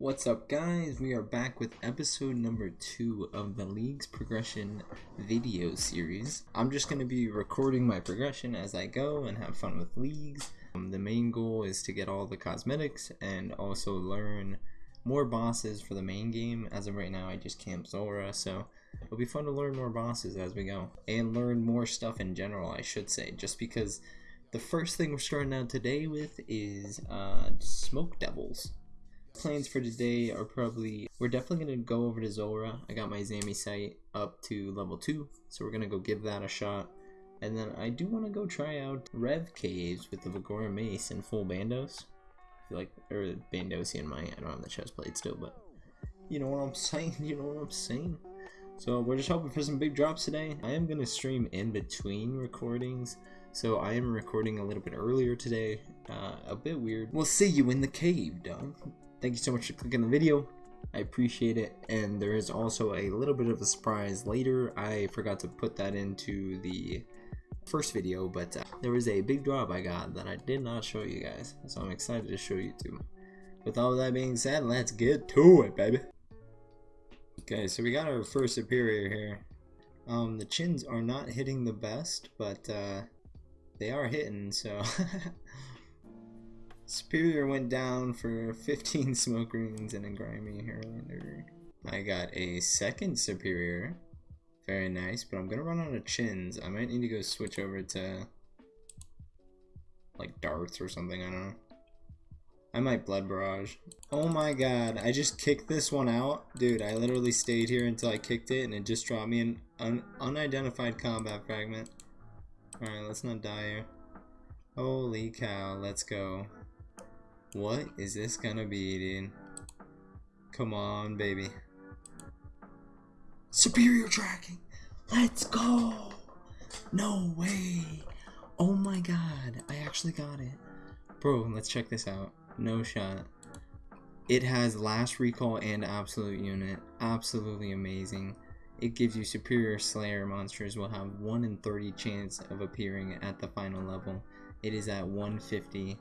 What's up guys? We are back with episode number 2 of the League's Progression video series. I'm just going to be recording my progression as I go and have fun with leagues. Um, the main goal is to get all the cosmetics and also learn more bosses for the main game. As of right now I just camp Zulrah so it'll be fun to learn more bosses as we go. And learn more stuff in general I should say just because the first thing we're starting out today with is uh, Smoke Devils plans for today are probably we're definitely gonna go over to Zulrah. I got my Zami site up to level two, so we're gonna go give that a shot. And then I do want to go try out Rev Caves with the Viggora Mace and full Bandos. I feel like or Bandosi in my I don't have the chest plate still, but you know what I'm saying. You know what I'm saying. So we're just hoping for some big drops today. I am gonna stream in between recordings. So I am recording a little bit earlier today. Uh, a bit weird. We'll see you in the cave, dog. Thank you so much for clicking the video. I appreciate it. And there is also a little bit of a surprise later. I forgot to put that into the first video, but uh, there was a big drop I got that I did not show you guys. So I'm excited to show you too. With all that being said, let's get to it, baby. Okay, so we got our first superior here. Um, the chins are not hitting the best, but uh, they are hitting, so Superior went down for 15 smoke runes and a grimy harralander. I got a second Superior. Very nice, but I'm gonna run out of chins. I might need to go switch over to like darts or something, I don't know. I might blood barrage. Oh my god, I just kicked this one out. Dude, I literally stayed here until I kicked it and it just dropped me an un unidentified combat fragment. Alright, let's not die here. Holy cow, let's go. What is this gonna be, dude? Come on, baby. Superior tracking! Let's go! No way! Oh my god, I actually got it. Bro, let's check this out. No shot. It has last recall and absolute unit. Absolutely amazing. It gives you superior slayer monsters will have 1 in 30 chance of appearing at the final level. It is at 150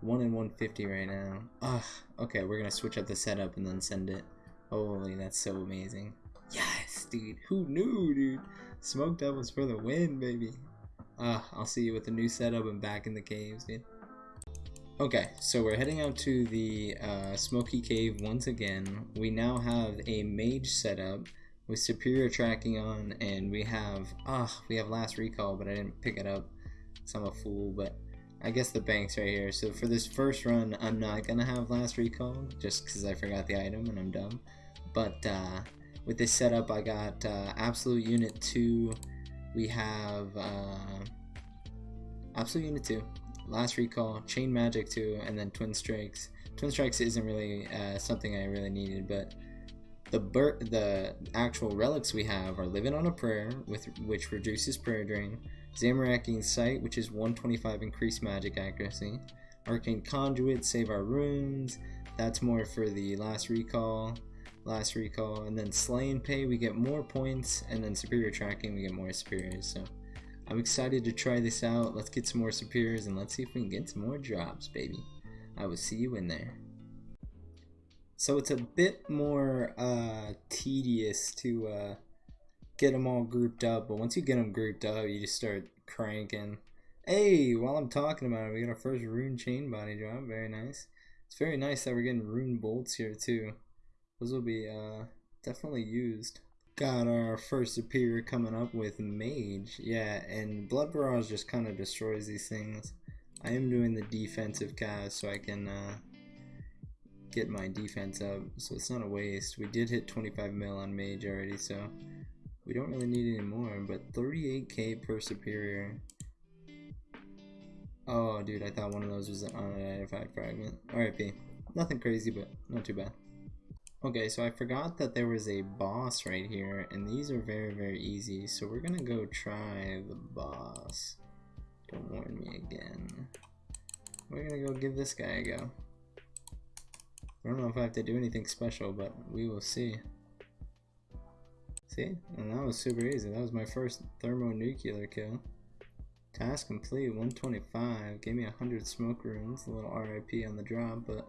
1 in 150 right now. Ugh. Okay, we're gonna switch up the setup and then send it. Holy, that's so amazing. Yes, dude. Who knew, dude? Smoke Devils for the win, baby. Uh, I'll see you with the new setup and back in the caves, dude. Okay, so we're heading out to the uh, Smoky Cave once again. We now have a mage setup with superior tracking on, and we have, ah, we have last recall, but I didn't pick it up, so I'm a fool, but I guess the bank's right here. So for this first run, I'm not going to have last recall just because I forgot the item and I'm dumb. But uh, with this setup, I got uh, Absolute Unit 2. We have uh, Absolute Unit 2, Last Recall, Chain Magic 2, and then Twin Strikes. Twin Strikes isn't really uh, something I really needed, but the the actual relics we have are Living on a Prayer, with which reduces prayer drain, Zamorakian Sight, which is 125 increased magic accuracy. Arcane Conduit, save our runes. That's more for the last recall. Last recall. And then Slay and Pay, we get more points. And then Superior Tracking, we get more Superiors. So I'm excited to try this out. Let's get some more Superiors and let's see if we can get some more drops, baby. I will see you in there. So it's a bit more uh, tedious to uh, get them all grouped up. But once you get them grouped up, you just start cranking. Hey, while I'm talking about it, we got our first rune chain body drop. Very nice. It's very nice that we're getting rune bolts here too. Those will be uh, definitely used. Got our first superior coming up with mage. Yeah, and blood barrage just kind of destroys these things. I am doing the defensive cast so I can uh, get my defense up. So it's not a waste. We did hit 25 mil on mage already, so we don't really need any more, but 38k per superior. Oh, dude, I thought one of those was an unidentified fragment. RIP. Nothing crazy, but not too bad. Okay, so I forgot that there was a boss right here, and these are very, very easy, so we're gonna go try the boss. Don't warn me again. We're gonna go give this guy a go. I don't know if I have to do anything special, but we will see. See? And that was super easy. That was my first thermonuclear kill. Task complete, 125. Gave me 100 smoke runes. A little RIP on the drop, but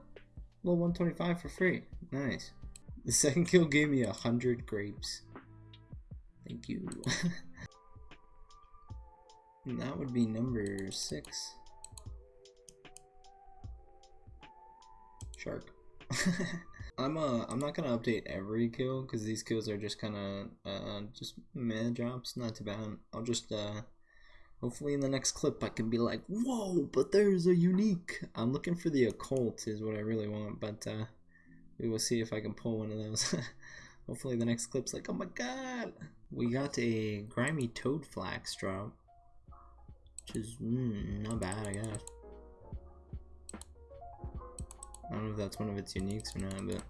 Level 125 for free. Nice. The second kill gave me a hundred grapes. Thank you. and that would be number six. Shark. I'm uh I'm not gonna update every kill because these kills are just kind of uh just meh drops, not too bad. I'll just uh hopefully in the next clip I can be like, whoa, but there's a unique. I'm looking for the occult is what I really want, but uh we will see if I can pull one of those. hopefully the next clip's like, oh my god, we got a grimy toadflax drop, which is mm, not bad I guess. I don't know if that's one of its uniques or not, but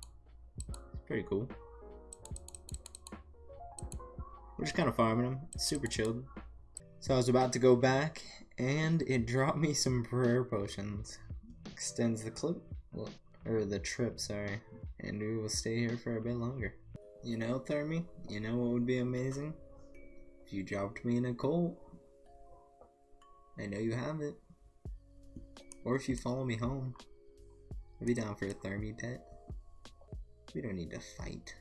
it's pretty cool. We're just kind of farming them. Super chilled. So I was about to go back, and it dropped me some prayer potions. Extends the clip, well, or the trip, sorry. And we will stay here for a bit longer. You know, Thermi, you know what would be amazing? If you dropped me in a cult. I know you have it. Or if you follow me home. Be down for a Thermi pet. We don't need to fight.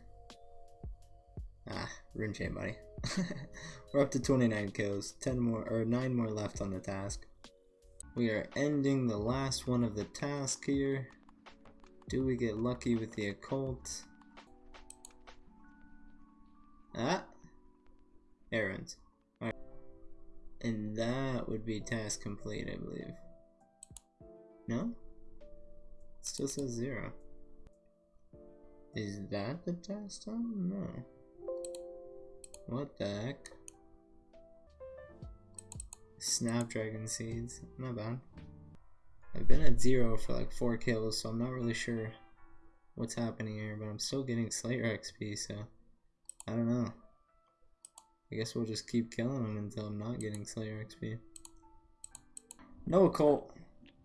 Ah, rune chain, buddy. We're up to 29 kills, 10 more, or 9 more left on the task. We are ending the last one of the task here. Do we get lucky with the occult? Ah! Errands. And that would be task complete, I believe. No? Still says zero. Is that the test on? No. What the heck? Snapdragon seeds. Not bad. I've been at zero for like four kills, so I'm not really sure what's happening here, but I'm still getting Slayer XP, so I don't know. I guess we'll just keep killing them until I'm not getting Slayer XP. No occult.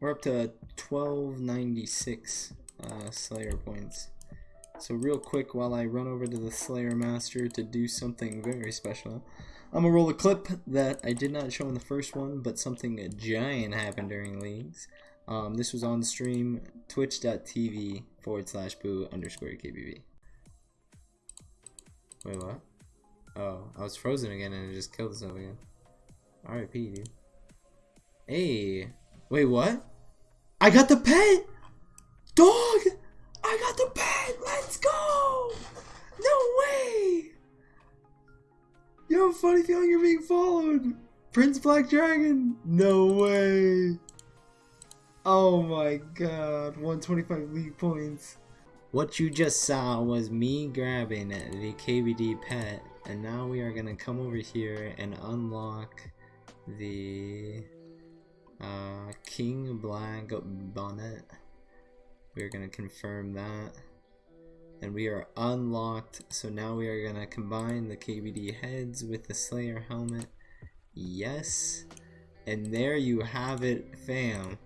We're up to 1296 uh, Slayer points. So real quick while I run over to the Slayer Master to do something very special, I'm gonna roll a clip that I did not show in the first one, but something giant happened during leagues. Um, this was on stream, twitch.tv forward slash boo underscore KBB. Wait, what? Oh, I was frozen again and it just killed itself again. RIP, dude. Hey! Wait, what? I got the pet! Dog! I got the pet! Let's go! No way! You have a funny feeling you're being followed! Prince Black Dragon! No way! Oh my god, 125 league points. What you just saw was me grabbing the KBD pet, and now we are gonna come over here and unlock the uh, King Black Bonnet. We're gonna confirm that. And we are unlocked, so now we are gonna combine the KBD heads with the Slayer helmet. Yes. And there you have it, fam.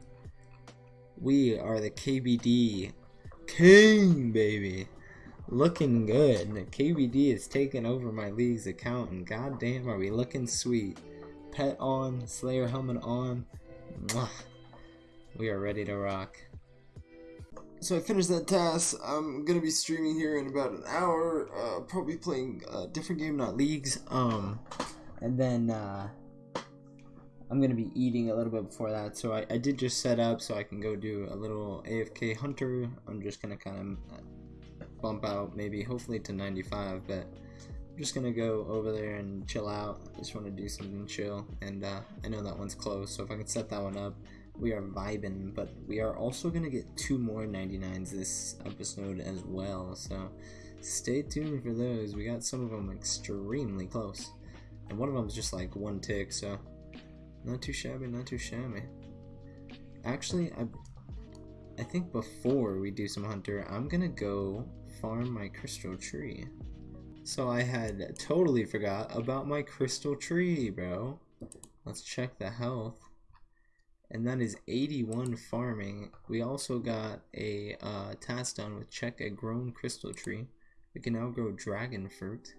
We are the KBD King, baby. Looking good. The KBD is taking over my league's account, and goddamn, are we looking sweet. Pet on, Slayer helmet on. We are ready to rock. So I finished that task. I'm gonna be streaming here in about an hour. Uh, probably playing a different game, not leagues. Um, and then uh, I'm gonna be eating a little bit before that. So I, I did just set up so I can go do a little AFK hunter. I'm just gonna kind of bump out maybe hopefully to 95, but I'm just gonna go over there and chill out. Just want to do something chill, and uh, I know that one's close, so if I can set that one up, we are vibing. But we are also gonna get two more 99s this episode as well, so stay tuned for those. We got some of them extremely close, and one of them is just like one tick, so not too shabby, not too shabby. Actually, I I think before we do some hunter, I'm gonna go farm my crystal tree. So I had totally forgot about my crystal tree, bro. Let's check the health. And that is 81 farming. We also got a uh, task done with check a grown crystal tree. We can now grow dragon fruit.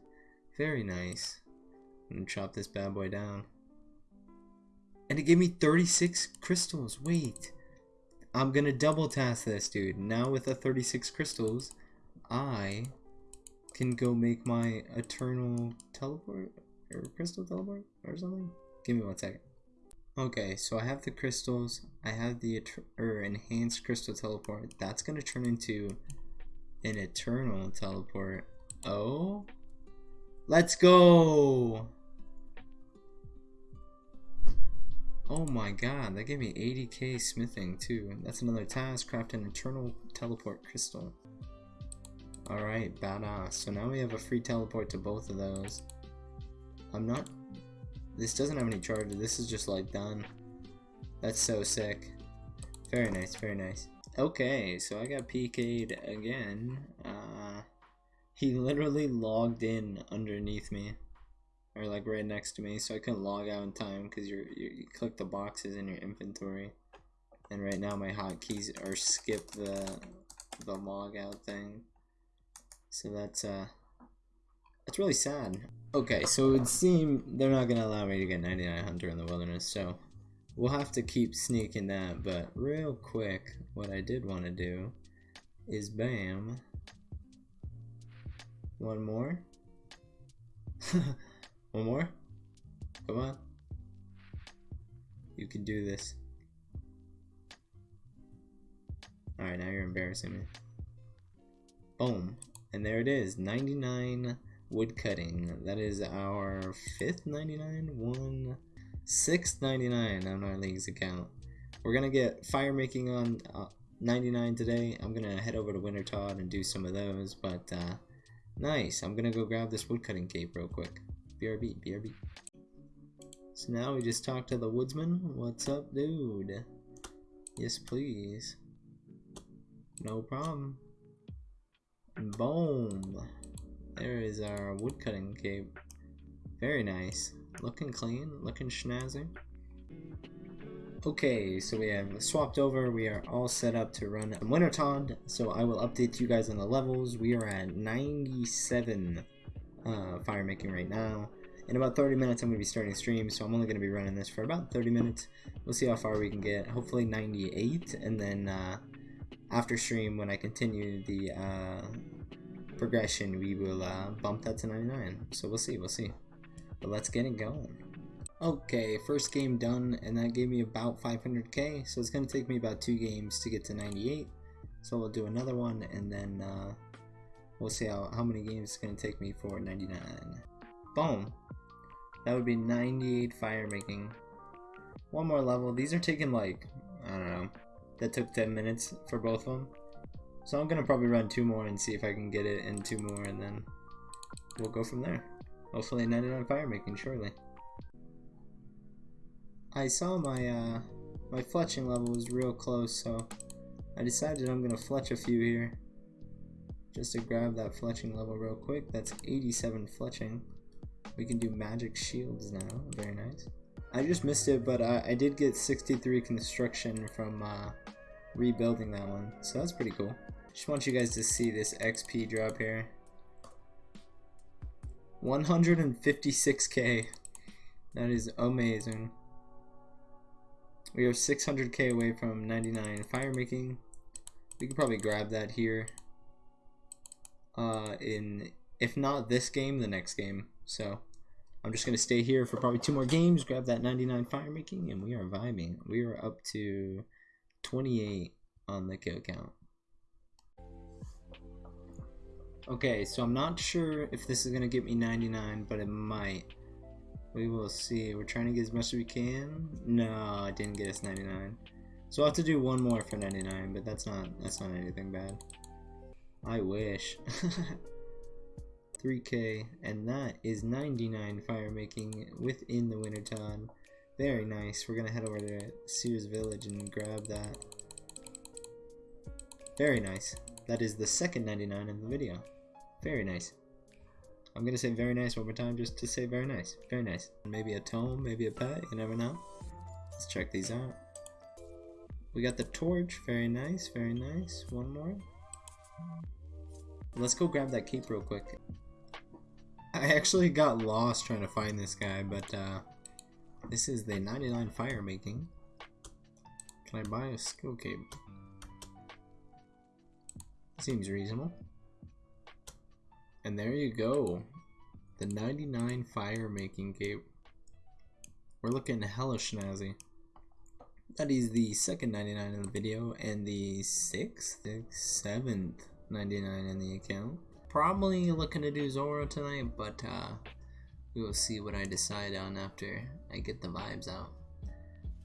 Very nice. I'm gonna chop this bad boy down. And it gave me 36 crystals. Wait. I'm gonna double task this, dude. Now with the 36 crystals, I can go make my eternal teleport or crystal teleport or something. Give me one second. Okay, so I have the crystals. I have the or enhanced crystal teleport. That's gonna turn into an eternal teleport. Oh, let's go! Oh my god, that gave me 80k smithing too. That's another task, craft an eternal teleport crystal. Alright, badass. So now we have a free teleport to both of those. I'm not... This doesn't have any charge. This is just like done. That's so sick. Very nice, very nice. Okay, so I got PK'd again. Uh, he literally logged in underneath me. Or like right next to me, so I couldn't log out in time because you you click the boxes in your inventory. And right now my hotkeys are skip the the log out thing. So that's uh that's really sad. Okay, so it would seem they're not gonna allow me to get 99 Hunter in the wilderness, so we'll have to keep sneaking that, but real quick, what I did want to do is bam. One more. One more. Come on. You can do this. Alright, now you're embarrassing me. Boom. And there it is, 99 wood cutting. That is our fifth 99, one, sixth 99 on our league's account. We're gonna get fire making on uh, 99 today. I'm gonna head over to Wintertodt and do some of those, but uh, nice. I'm gonna go grab this wood cutting cape real quick. BRB, BRB. So now we just talk to the woodsman. What's up, dude? Yes, please. No problem. Boom. There is our woodcutting cape. Very nice. Looking clean, looking schnazzy. Okay, so we have swapped over. We are all set up to run Winter Wintertodt. So I will update you guys on the levels. We are at 97 uh, fire making right now. In about 30 minutes, I'm going to be starting stream, so I'm only going to be running this for about 30 minutes. We'll see how far we can get. Hopefully 98, and then uh, after stream, when I continue the uh, progression, we will uh, bump that to 99. So we'll see, we'll see. But let's get it going. Okay, first game done, and that gave me about 500k, so it's going to take me about two games to get to 98. So we'll do another one, and then uh, we'll see how, how many games it's going to take me for 99. Boom! That would be 98 fire making. One more level. These are taking like, I don't know, that took 10 minutes for both of them. So I'm going to probably run two more and see if I can get it in two more and then we'll go from there. Hopefully 99 fire making, surely. I saw my, uh, my fletching level was real close, so I decided I'm going to fletch a few here. Just to grab that fletching level real quick. That's 87 fletching. We can do magic shields now. Very nice. I just missed it, but I, I did get 63 construction from uh, rebuilding that one. So that's pretty cool. Just want you guys to see this XP drop here. 156k. That is amazing. We are 600k away from 99 fire making. We could probably grab that here. Uh, in if not this game, the next game. So I'm just going to stay here for probably two more games, grab that 99 fire making, and we are vibing. We are up to 28 on the kill count. Okay, so I'm not sure if this is going to get me 99, but it might. We will see. We're trying to get as much as we can. No, it didn't get us 99. So I'll have to do one more for 99, but that's not that's not anything bad. I wish. 3k, and that is 99 fire making within the Wintertodt. Very nice. We're gonna head over to Seers Village and grab that. Very nice. That is the second 99 in the video. Very nice. I'm gonna say very nice one more time just to say very nice. Very nice. Maybe a tome, maybe a pet, you never know. Let's check these out. We got the torch, very nice, very nice. One more. Let's go grab that cape real quick. I actually got lost trying to find this guy, but uh, this is the 99 fire making. Can I buy a skill cape? Seems reasonable. And there you go. The 99 fire making cape. We're looking hella snazzy. That is the second 99 in the video and the sixth, seventh 99 in the account. Probably looking to do Zulrah tonight, but uh, we will see what I decide on after I get the vibes out.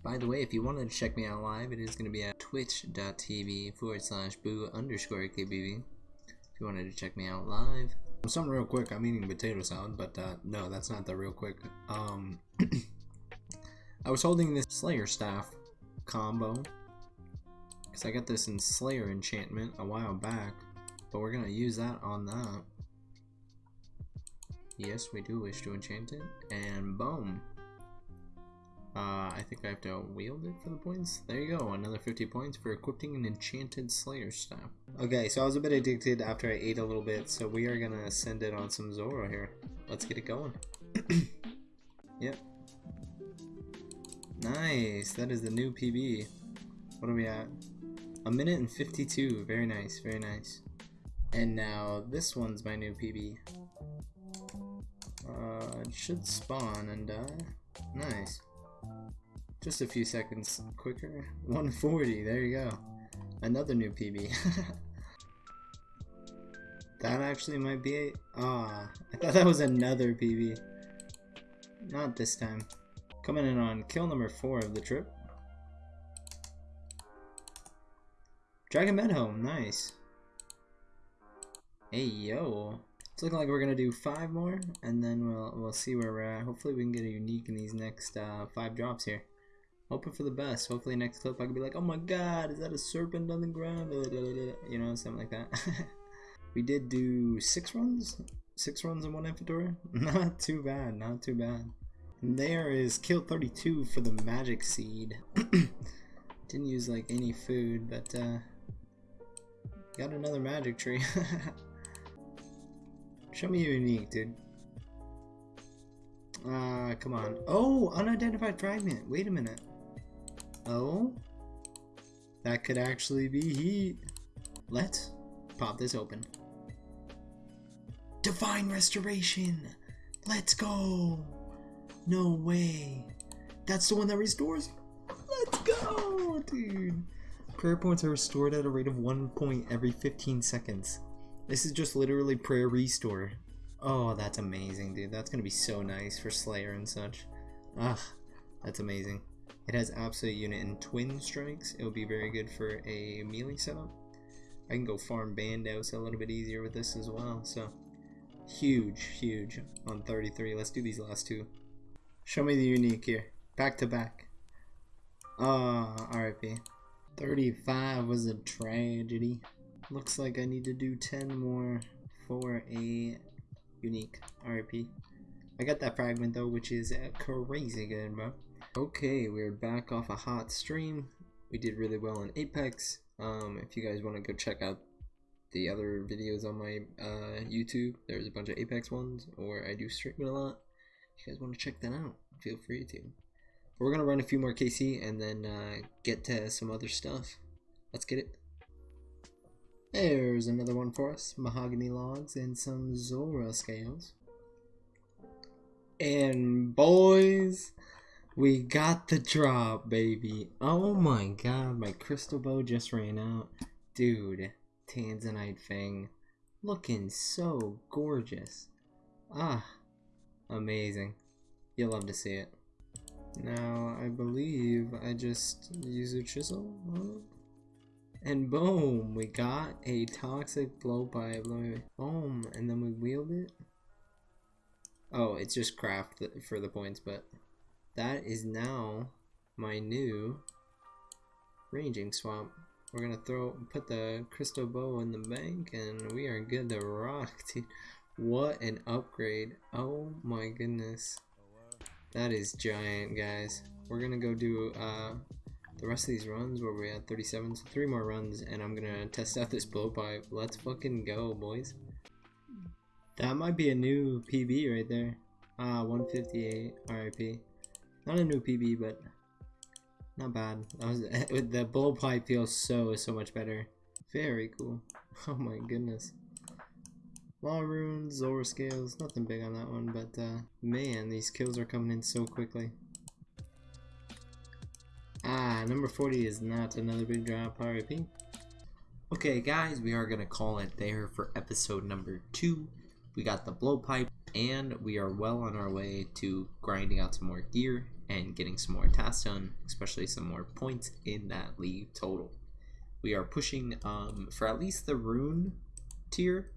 By the way, if you wanted to check me out live, it is going to be at twitch.tv forward slash boo underscore kbb. If you wanted to check me out live. Something real quick, I'm eating potato salad, but uh, no, that's not the real quick. Um, I was holding this Slayer staff combo because I got this in Slayer enchantment a while back, but we're going to use that on that. Yes, we do wish to enchant it, and boom. Uh, I think I have to wield it for the points. There you go, another 50 points for equipping an enchanted Slayer staff. Okay, so I was a bit addicted after I ate a little bit, so we are gonna send it on some Zulrah here. Let's get it going. yep. Nice, that is the new PB. What are we at? A minute and 52, very nice, very nice. And now this one's my new PB. Uh, it should spawn and die. Nice. Just a few seconds quicker. 140, there you go. Another new PB. that actually might be a... Ah, I thought that was another PB. Not this time. Coming in on kill number 4 of the trip. Dragon med helm, nice. Hey yo. It's looking like we're gonna do five more, and then we'll we'll see where we're at. Hopefully we can get a unique in these next uh, five drops here. Hoping for the best. Hopefully next clip I can be like, oh my god, is that a serpent on the ground? You know, something like that. we did do six runs? Six runs in one inventory? Not too bad, not too bad. And there is kill 32 for the magic seed. Didn't use like any food, but uh, got another magic tree. Show me your unique, dude. Ah, uh, come on. Oh, unidentified fragment. Wait a minute. Oh? That could actually be heat. Let's pop this open. Divine Restoration! Let's go! No way. That's the one that restores? Let's go, dude. Prayer points are restored at a rate of one point every 15 seconds. This is just literally prayer restore. Oh, that's amazing, dude. That's gonna be so nice for Slayer and such. Ah, that's amazing. It has absolute unit and twin strikes. It will be very good for a melee setup. I can go farm Bandos a little bit easier with this as well. So huge, huge on 33. Let's do these last two. Show me the unique here. Back to back. Ah, oh, RIP. 35 was a tragedy. Looks like I need to do 10 more for a unique RP. I got that fragment though, which is crazy good, bro. Okay, we're back off a hot stream. We did really well in Apex. Um, if you guys want to go check out the other videos on my uh, YouTube, there's a bunch of Apex ones, or I do stream it a lot. If you guys want to check that out, feel free to. We're gonna run a few more KC and then uh, get to some other stuff. Let's get it. There's another one for us. Mahogany logs and some Zulrah scales. And boys, we got the drop, baby. Oh my god, my crystal bow just ran out. Dude, Tanzanite Fang. Looking so gorgeous. Ah, amazing. You'll love to see it. Now, I believe I just use a chisel. And boom, we got a toxic blowpipe. Boom, and then we wield it. Oh, it's just craft for the points, but that is now my new ranging swamp. We're gonna throw put the crystal bow in the bank, and we are good to rock, dude. What an upgrade! Oh my goodness, that is giant, guys. We're gonna go do uh the rest of these runs where we're at 37 so three more runs and I'm gonna test out this blowpipe let's fucking go boys. That might be a new PB right there. Ah uh, 158 RIP not a new PB but not bad. That was the blowpipe feels so so much better. Very cool. Oh my goodness. Law runes, Zulrah scales, nothing big on that one, but uh, man, these kills are coming in so quickly. Ah, number 40 is not another big drop, RIP. Okay guys, we are going to call it there for episode number 2. We got the blowpipe, and we are well on our way to grinding out some more gear and getting some more tasks done, especially some more points in that league total. We are pushing um, for at least the rune tier.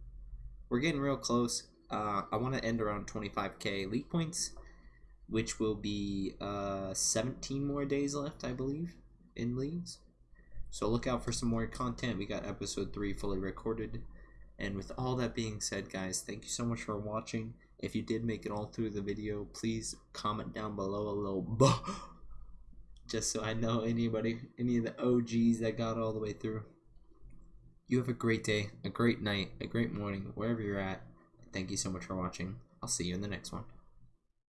We're getting real close. Uh, I want to end around 25k league points, which will be uh, 17 more days left, I believe, in leagues. So look out for some more content. We got episode 3 fully recorded. And with all that being said, guys, thank you so much for watching. If you did make it all through the video, please comment down below a little buh, just so I know anybody, any of the OGs that got all the way through. You have a great day, a great night, a great morning, wherever you're at. Thank you so much for watching. I'll see you in the next one.